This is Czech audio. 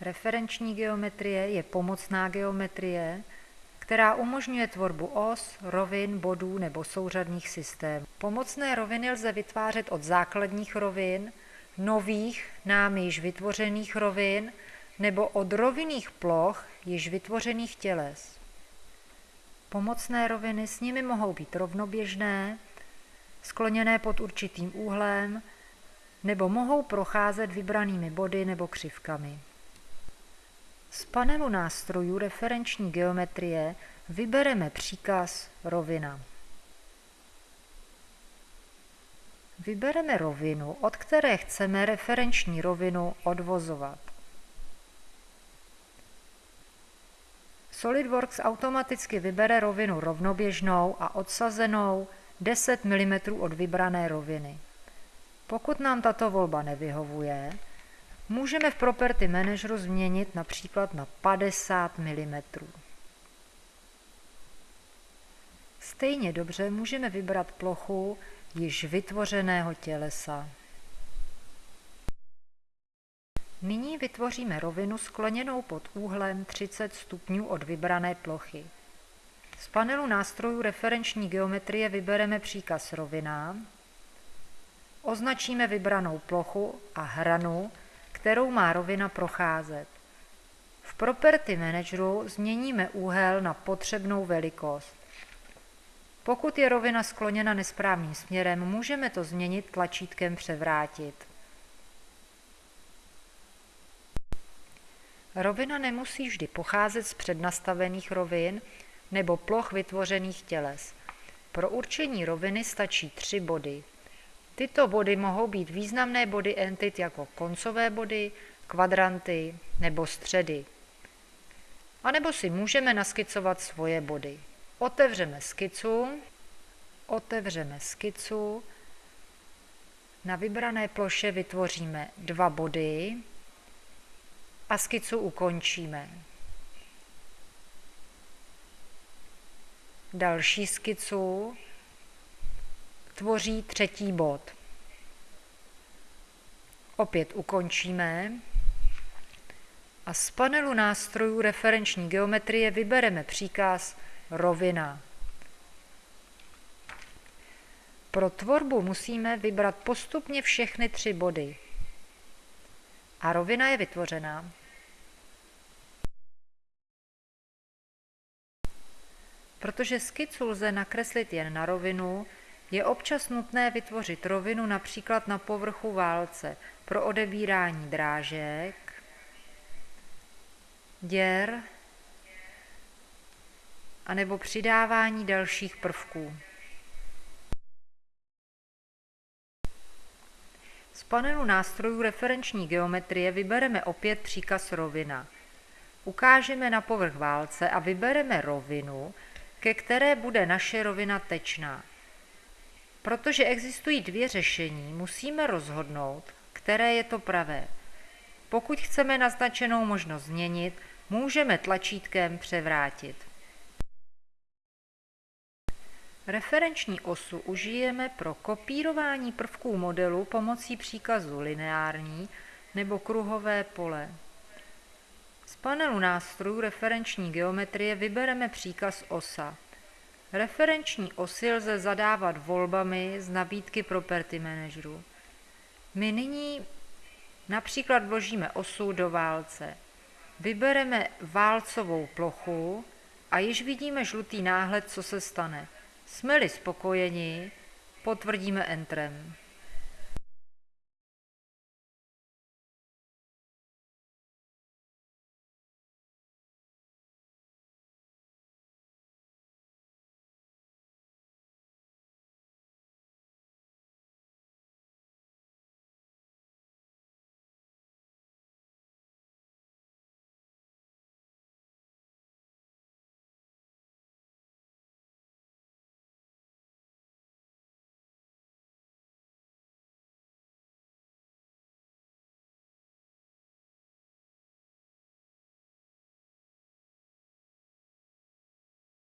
Referenční geometrie je pomocná geometrie, která umožňuje tvorbu os, rovin, bodů nebo souřadných systémů. Pomocné roviny lze vytvářet od základních rovin, nových, námi již vytvořených rovin nebo od rovinných ploch již vytvořených těles. Pomocné roviny s nimi mohou být rovnoběžné, skloněné pod určitým úhlem, nebo mohou procházet vybranými body nebo křivkami. Z panelu nástrojů referenční geometrie vybereme příkaz rovina. Vybereme rovinu, od které chceme referenční rovinu odvozovat. SolidWorks automaticky vybere rovinu rovnoběžnou a odsazenou 10 mm od vybrané roviny. Pokud nám tato volba nevyhovuje, můžeme v Property Manageru změnit například na 50 mm. Stejně dobře můžeme vybrat plochu již vytvořeného tělesa. Nyní vytvoříme rovinu skloněnou pod úhlem 30 stupňů od vybrané plochy. Z panelu nástrojů referenční geometrie vybereme příkaz rovina, označíme vybranou plochu a hranu, kterou má rovina procházet. V Property Manageru změníme úhel na potřebnou velikost. Pokud je rovina skloněna nesprávným směrem, můžeme to změnit tlačítkem převrátit. Rovina nemusí vždy pocházet z přednastavených rovin nebo ploch vytvořených těles. Pro určení roviny stačí tři body. Tyto body mohou být významné body entit jako koncové body, kvadranty nebo středy. A nebo si můžeme naskicovat svoje body. Otevřeme skicu, otevřeme skicu, na vybrané ploše vytvoříme dva body a skicu ukončíme. Další skicu tvoří třetí bod. Opět ukončíme a z panelu nástrojů referenční geometrie vybereme příkaz rovina. Pro tvorbu musíme vybrat postupně všechny tři body. A rovina je vytvořená. Protože skicu lze nakreslit jen na rovinu, je občas nutné vytvořit rovinu například na povrchu válce pro odebírání drážek, děr anebo přidávání dalších prvků. Z panelu nástrojů referenční geometrie vybereme opět příkaz rovina. Ukážeme na povrch válce a vybereme rovinu, ke které bude naše rovina tečná. Protože existují dvě řešení, musíme rozhodnout, které je to pravé. Pokud chceme naznačenou možnost změnit, můžeme tlačítkem převrátit. Referenční osu užijeme pro kopírování prvků modelu pomocí příkazu lineární nebo kruhové pole. Z panelu nástrojů referenční geometrie vybereme příkaz osa. Referenční osy lze zadávat volbami z nabídky Property Manageru. My nyní například vložíme osu do válce. Vybereme válcovou plochu a již vidíme žlutý náhled, co se stane. Jsme-li spokojeni, potvrdíme Entrem.